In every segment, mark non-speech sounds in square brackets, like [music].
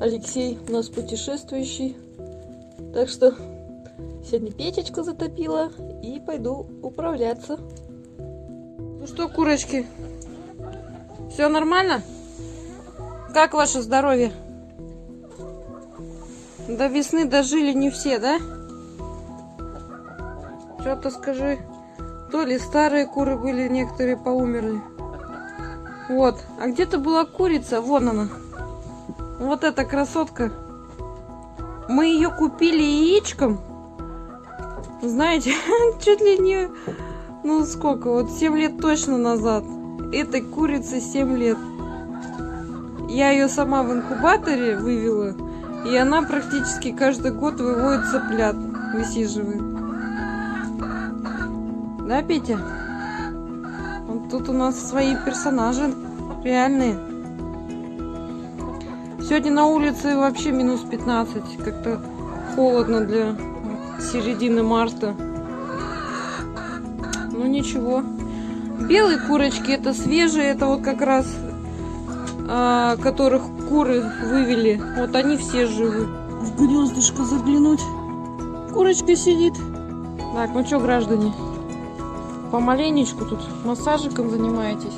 Алексей у нас путешествующий. Так что сегодня печечку затопила и пойду управляться. Ну что, курочки, все нормально? Как ваше здоровье? До весны дожили не все, да? Что-то скажи. То ли старые куры были, некоторые поумерли. Вот. А где-то была курица. Вон она. Вот эта красотка. Мы ее купили яичком. Знаете, [laughs] чуть ли не... Ну сколько? Вот 7 лет точно назад. Этой курице 7 лет. Я ее сама в инкубаторе вывела. И она практически каждый год выводит цыплят. Высиживает. Да, Петя? Вот тут у нас свои персонажи реальные. Сегодня на улице вообще минус 15. Как-то холодно для середины марта. Ну ничего. Белые курочки это свежие, это вот как раз а, которых куры вывели. Вот они все живы. В гнездышко заглянуть. Курочка сидит. Так, ну что, граждане, помаленечку тут массажиком занимаетесь.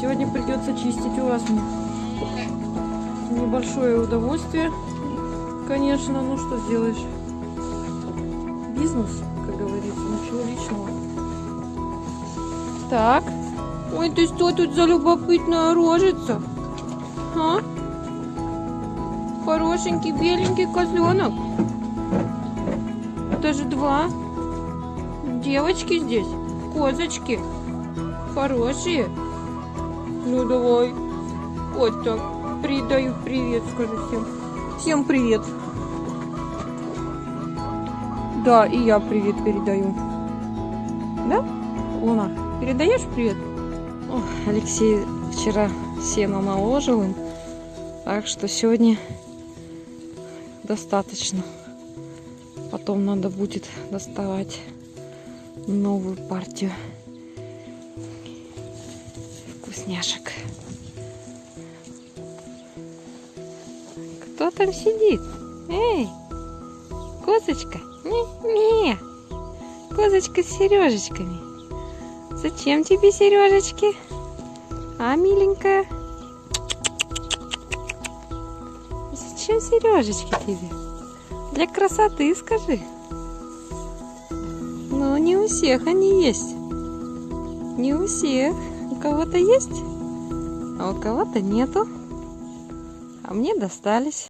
Сегодня придется чистить у вас небольшое удовольствие, конечно, ну что сделаешь. Бизнес, как говорится, ничего личного. Так. Ой, ты что тут за любопытная рожица? А? Хорошенький беленький козленок. Даже два. Девочки здесь. Козочки. Хорошие. Ну давай. Вот так. Передаю привет, скажи всем. Всем привет. Да, и я привет передаю. Да, Луна? Передаешь привет? О, Алексей вчера сено наложил им, так что сегодня достаточно. Потом надо будет доставать новую партию вкусняшек. Кто там сидит? Эй, козочка? Не-не. Козочка с сережечками. Зачем тебе сережечки? А, миленькая? Зачем сережечки тебе? Для красоты, скажи. Ну, не у всех они есть. Не у всех. У кого-то есть, а у кого-то нету. А мне достались.